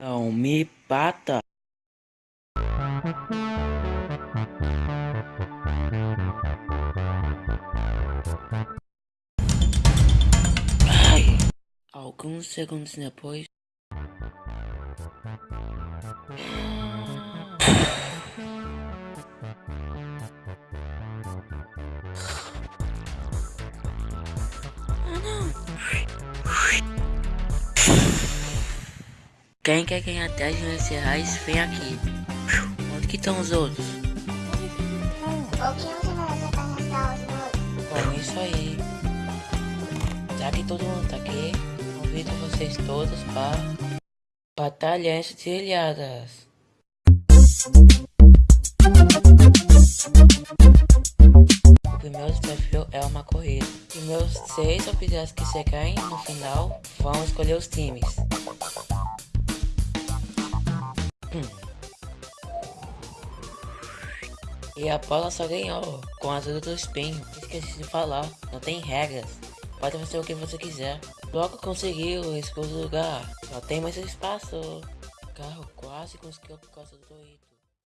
Não me bata. Ai. Alguns segundos depois. Quem quer ganhar 10 milhões de reais, vem aqui. Onde que estão os outros? Bom, isso aí. Já que todo mundo tá aqui, convido vocês todos para Batalhas Trilhadas. O primeiro desafio é uma corrida. Os primeiros seis objetos que chegarem no final vão escolher os times. E a Paula só ganhou com a ajuda do espinho. Esqueci de falar, não tem regras. Pode fazer o que você quiser. Logo conseguiu o escudo lugar. Só tem mais espaço. O carro quase conseguiu por causa do Doritos.